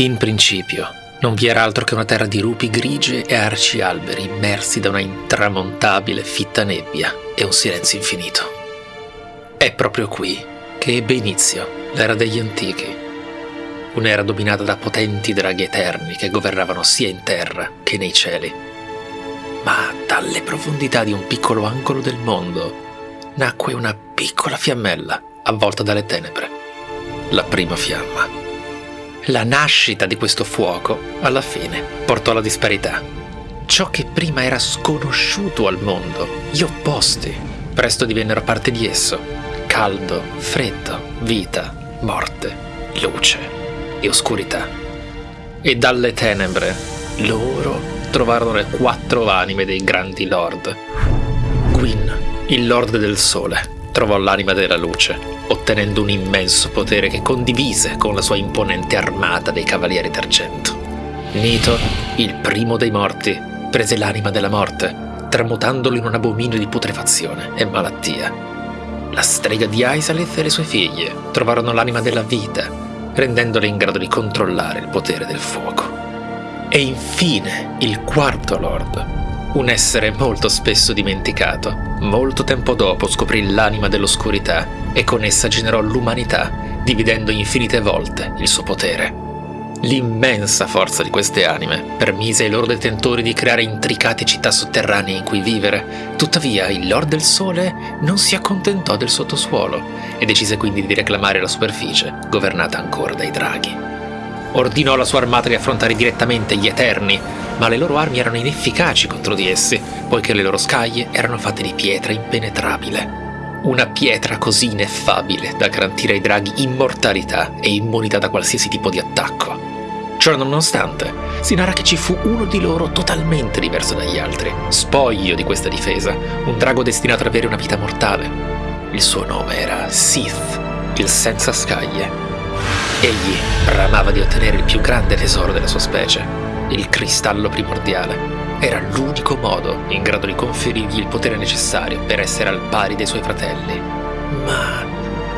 In principio, non vi era altro che una terra di rupi grigie e arci alberi immersi da una intramontabile fitta nebbia e un silenzio infinito. È proprio qui che ebbe inizio l'era degli antichi, un'era dominata da potenti draghi eterni che governavano sia in terra che nei cieli. Ma dalle profondità di un piccolo angolo del mondo nacque una piccola fiammella avvolta dalle tenebre, la prima fiamma. La nascita di questo fuoco, alla fine, portò alla disparità. Ciò che prima era sconosciuto al mondo, gli opposti, presto divennero parte di esso. Caldo, freddo, vita, morte, luce e oscurità. E dalle tenebre, loro trovarono le quattro anime dei grandi lord. Gwyn, il lord del sole, trovò l'anima della luce, ottenendo un immenso potere che condivise con la sua imponente armata dei Cavalieri d'Argento. Nito, il primo dei morti, prese l'anima della morte, tramutandolo in un abominio di putrefazione e malattia. La strega di Aisalith e le sue figlie trovarono l'anima della vita, rendendole in grado di controllare il potere del fuoco. E infine il quarto Lord, un essere molto spesso dimenticato, molto tempo dopo scoprì l'anima dell'oscurità e con essa generò l'umanità, dividendo infinite volte il suo potere. L'immensa forza di queste anime permise ai loro detentori di creare intricate città sotterranee in cui vivere, tuttavia il Lord del Sole non si accontentò del sottosuolo e decise quindi di reclamare la superficie, governata ancora dai draghi. Ordinò alla sua armata di affrontare direttamente gli Eterni, ma le loro armi erano inefficaci contro di essi, poiché le loro scaglie erano fatte di pietra impenetrabile. Una pietra così ineffabile da garantire ai draghi immortalità e immunità da qualsiasi tipo di attacco. Ciò nonostante, si narra che ci fu uno di loro totalmente diverso dagli altri, spoglio di questa difesa, un drago destinato ad avere una vita mortale. Il suo nome era Sith, il senza scaglie. Egli bramava di ottenere il più grande tesoro della sua specie, il cristallo primordiale. Era l'unico modo in grado di conferirgli il potere necessario per essere al pari dei suoi fratelli. Ma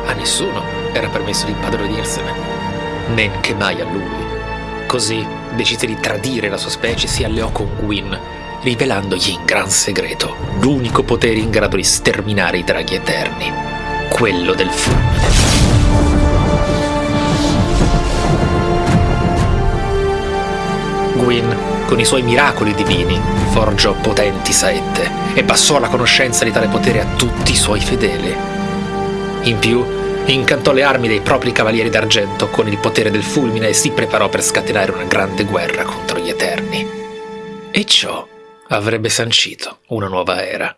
a nessuno era permesso di impadronirsene, men che mai a lui. Così decise di tradire la sua specie e si alleò con Gwyn, rivelandogli in gran segreto l'unico potere in grado di sterminare i draghi eterni, quello del fulmine. Gwyn, con i suoi miracoli divini, forgiò potenti saette e passò la conoscenza di tale potere a tutti i suoi fedeli. In più, incantò le armi dei propri cavalieri d'argento con il potere del fulmine e si preparò per scatenare una grande guerra contro gli Eterni. E ciò avrebbe sancito una nuova era.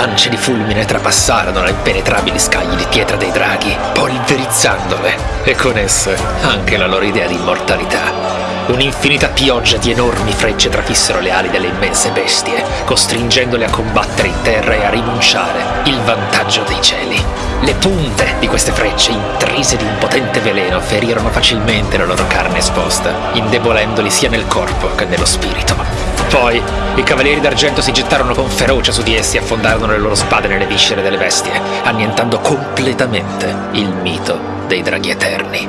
Lance di fulmine trapassarono le impenetrabili scaglie di pietra dei draghi, polverizzandole, e con esse anche la loro idea di immortalità. Un'infinita pioggia di enormi frecce trafissero le ali delle immense bestie, costringendole a combattere in terra e a rinunciare il vantaggio dei cieli. Le punte di queste frecce, intrise di un potente veleno, ferirono facilmente la loro carne esposta, indebolendoli sia nel corpo che nello spirito. Poi i cavalieri d'argento si gettarono con ferocia su di essi e affondarono le loro spade nelle viscere delle bestie, annientando completamente il mito dei draghi eterni.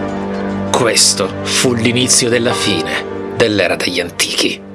Questo fu l'inizio della fine dell'era degli antichi.